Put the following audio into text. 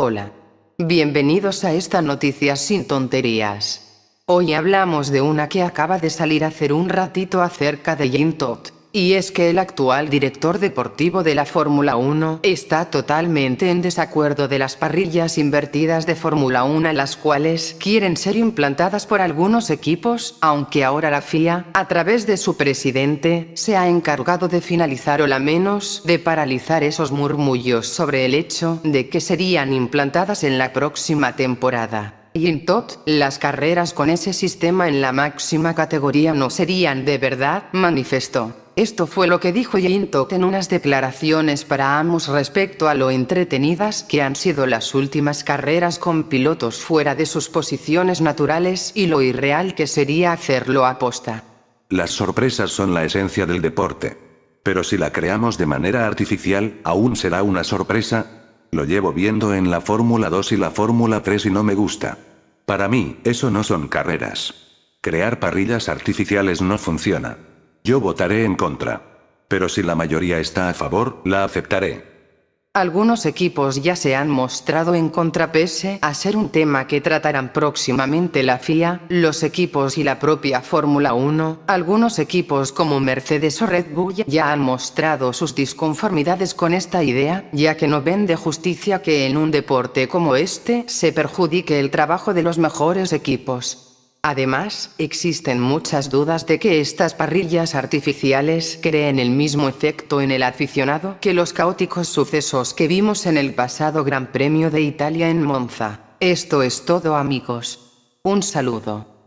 Hola. Bienvenidos a esta noticia sin tonterías. Hoy hablamos de una que acaba de salir hace un ratito acerca de Jean Todt. Y es que el actual director deportivo de la Fórmula 1 está totalmente en desacuerdo de las parrillas invertidas de Fórmula 1 las cuales quieren ser implantadas por algunos equipos, aunque ahora la FIA, a través de su presidente, se ha encargado de finalizar o la menos de paralizar esos murmullos sobre el hecho de que serían implantadas en la próxima temporada. Y en TOT, las carreras con ese sistema en la máxima categoría no serían de verdad, manifestó. Esto fue lo que dijo Yinto en unas declaraciones para Amos respecto a lo entretenidas que han sido las últimas carreras con pilotos fuera de sus posiciones naturales y lo irreal que sería hacerlo a posta. Las sorpresas son la esencia del deporte. Pero si la creamos de manera artificial, aún será una sorpresa. Lo llevo viendo en la Fórmula 2 y la Fórmula 3 y no me gusta. Para mí, eso no son carreras. Crear parrillas artificiales no funciona. Yo votaré en contra. Pero si la mayoría está a favor, la aceptaré. Algunos equipos ya se han mostrado en contra pese a ser un tema que tratarán próximamente la FIA, los equipos y la propia Fórmula 1. Algunos equipos como Mercedes o Red Bull ya han mostrado sus disconformidades con esta idea, ya que no ven de justicia que en un deporte como este se perjudique el trabajo de los mejores equipos. Además, existen muchas dudas de que estas parrillas artificiales creen el mismo efecto en el aficionado que los caóticos sucesos que vimos en el pasado Gran Premio de Italia en Monza. Esto es todo amigos. Un saludo.